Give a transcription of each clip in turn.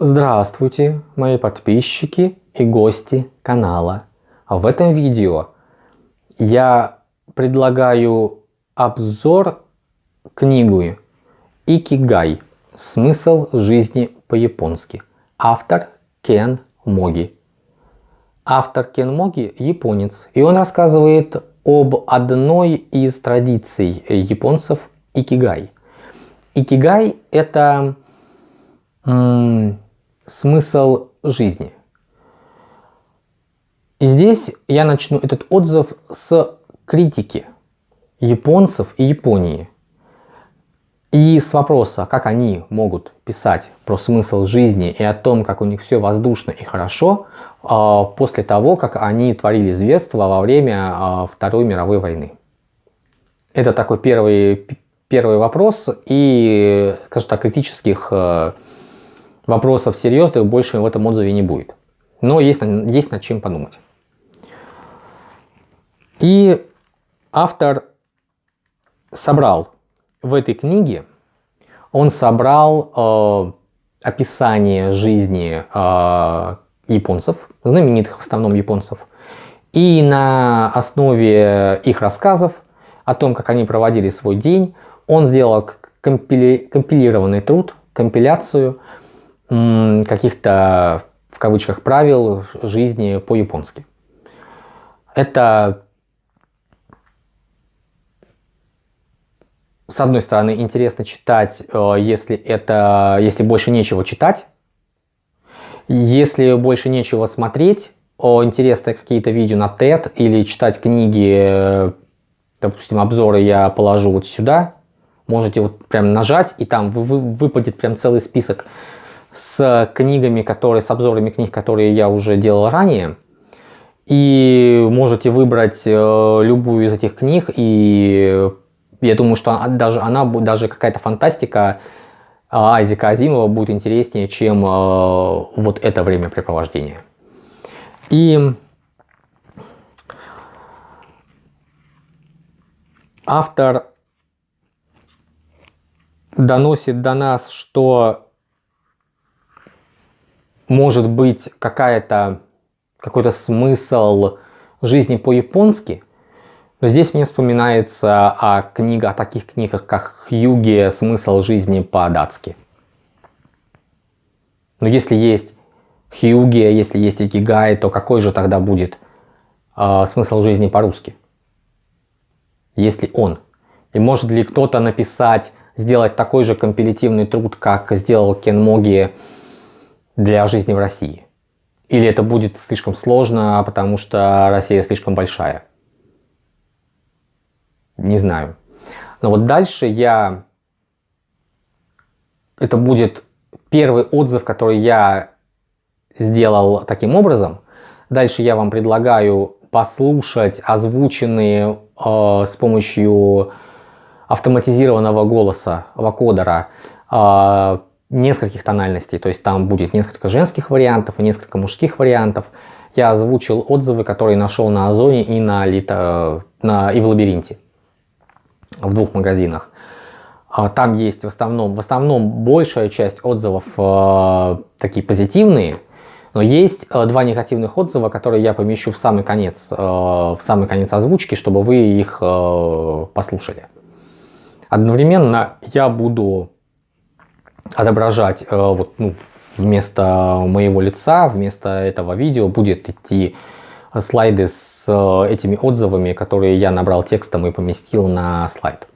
Здравствуйте, мои подписчики и гости канала. В этом видео я предлагаю обзор книги Икигай. Смысл жизни по-японски. Автор Кен Моги. Автор Кен Моги японец. И он рассказывает об одной из традиций японцев Икигай. Икигай это смысл жизни. И здесь я начну этот отзыв с критики японцев и Японии. И с вопроса, как они могут писать про смысл жизни и о том, как у них все воздушно и хорошо, а, после того, как они творили зверство во время а, Второй мировой войны. Это такой первый, первый вопрос, и, скажем так, критических э, вопросов серьезных больше в этом отзыве не будет. Но есть, есть над чем подумать. И автор собрал в этой книге, он собрал э, описание жизни э, японцев, знаменитых в основном японцев, и на основе их рассказов о том, как они проводили свой день, он сделал компили компилированный труд, компиляцию каких-то, в кавычках, правил жизни по-японски. Это, с одной стороны, интересно читать, э, если, это, если больше нечего читать. Если больше нечего смотреть, интересно какие-то видео на TED или читать книги, э, допустим, обзоры я положу вот сюда. Можете вот прям нажать, и там выпадет прям целый список с книгами, которые, с обзорами книг, которые я уже делал ранее. И можете выбрать э, любую из этих книг, и я думаю, что даже, она, даже какая-то фантастика э, Айзека Азимова будет интереснее, чем э, вот это времяпрепровождение. И автор доносит до нас, что может быть какая-то какой-то смысл жизни по-японски, но здесь мне вспоминается о, книга, о таких книгах, как Хьюги «Смысл жизни по-датски». Но если есть Хьюги, если есть Икигай, то какой же тогда будет э, смысл жизни по-русски? Если он. И может ли кто-то написать, сделать такой же компилятивный труд, как сделал Кен Моги для жизни в России? Или это будет слишком сложно, потому что Россия слишком большая? Не знаю. Но вот дальше я... Это будет первый отзыв, который я сделал таким образом. Дальше я вам предлагаю послушать озвученные э, с помощью автоматизированного голоса вокодера э, нескольких тональностей, то есть там будет несколько женских вариантов и несколько мужских вариантов. Я озвучил отзывы, которые нашел на Озоне и, на, Лито, на, и в Лабиринте, в двух магазинах. А, там есть в основном, в основном большая часть отзывов э, такие позитивные, но есть э, два негативных отзыва, которые я помещу в самый конец, э, в самый конец озвучки, чтобы вы их э, послушали. Одновременно я буду отображать э, вот, ну, вместо моего лица, вместо этого видео будет идти слайды с э, этими отзывами, которые я набрал текстом и поместил на слайд.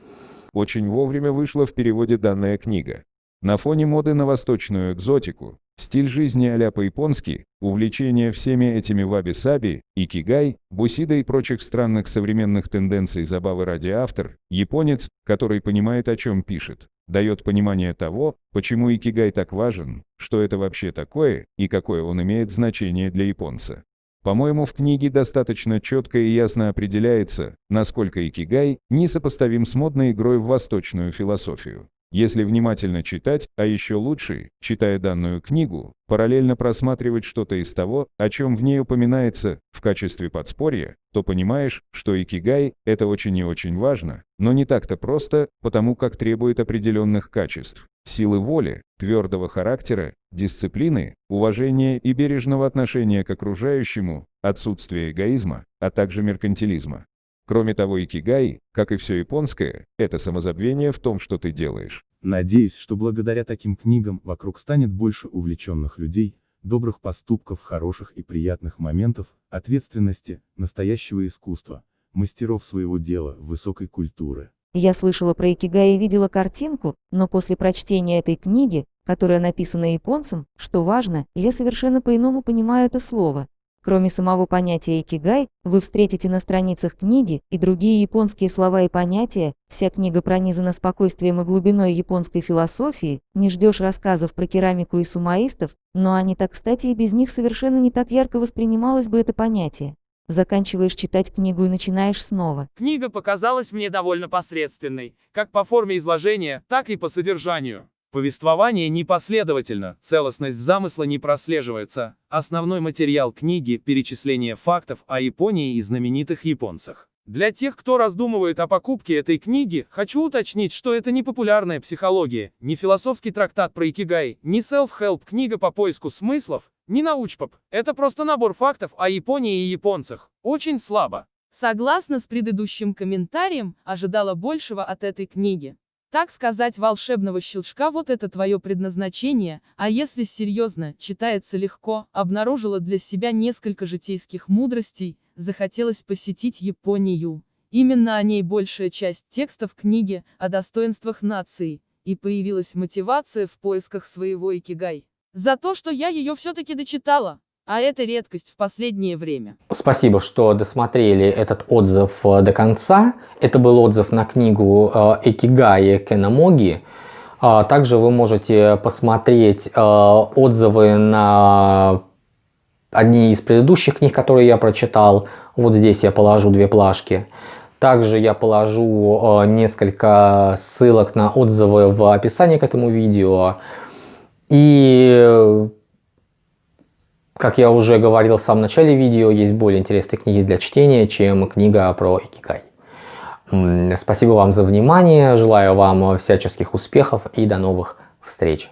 Очень вовремя вышла в переводе данная книга. На фоне моды на восточную экзотику, стиль жизни а-ля по-японски, увлечение всеми этими ваби-саби, икигай, бусида и прочих странных современных тенденций забавы ради автор, японец, который понимает о чем пишет, дает понимание того, почему икигай так важен, что это вообще такое и какое он имеет значение для японца. По-моему, в книге достаточно четко и ясно определяется, насколько икигай несопоставим с модной игрой в восточную философию. Если внимательно читать, а еще лучше, читая данную книгу, параллельно просматривать что-то из того, о чем в ней упоминается, в качестве подспорья, то понимаешь, что икигай – это очень и очень важно, но не так-то просто, потому как требует определенных качеств. силы воли, твердого характера, дисциплины, уважения и бережного отношения к окружающему, отсутствие эгоизма, а также меркантилизма. Кроме того, икигай, как и все японское, это самозабвение в том, что ты делаешь. Надеюсь, что благодаря таким книгам вокруг станет больше увлеченных людей, добрых поступков, хороших и приятных моментов, ответственности, настоящего искусства, мастеров своего дела, высокой культуры. Я слышала про икигай и видела картинку, но после прочтения этой книги, которая написана японцем, что важно, я совершенно по-иному понимаю это слово. Кроме самого понятия икигай, вы встретите на страницах книги и другие японские слова и понятия, вся книга пронизана спокойствием и глубиной японской философии, не ждешь рассказов про керамику и сумаистов, но они так кстати и без них совершенно не так ярко воспринималось бы это понятие. Заканчиваешь читать книгу и начинаешь снова. Книга показалась мне довольно посредственной, как по форме изложения, так и по содержанию. Повествование непоследовательно, целостность замысла не прослеживается. Основной материал книги – перечисление фактов о Японии и знаменитых японцах. Для тех, кто раздумывает о покупке этой книги, хочу уточнить, что это не популярная психология, не философский трактат про икигай, не self-help книга по поиску смыслов, не научпоп. Это просто набор фактов о Японии и японцах. Очень слабо. Согласно с предыдущим комментарием, ожидала большего от этой книги. Так сказать, волшебного щелчка вот это твое предназначение, а если серьезно, читается легко, обнаружила для себя несколько житейских мудростей, захотелось посетить Японию. Именно о ней большая часть текстов книги, о достоинствах нации, и появилась мотивация в поисках своего икигай. За то, что я ее все-таки дочитала. А это редкость в последнее время. Спасибо, что досмотрели этот отзыв э, до конца. Это был отзыв на книгу э, Экигай Кенамоги. А, также вы можете посмотреть э, отзывы на одни из предыдущих книг, которые я прочитал. Вот здесь я положу две плашки. Также я положу несколько ссылок на отзывы в описании к этому видео. И, как я уже говорил в самом начале видео, есть более интересные книги для чтения, чем книга про Икигай. Спасибо вам за внимание, желаю вам всяческих успехов и до новых встреч.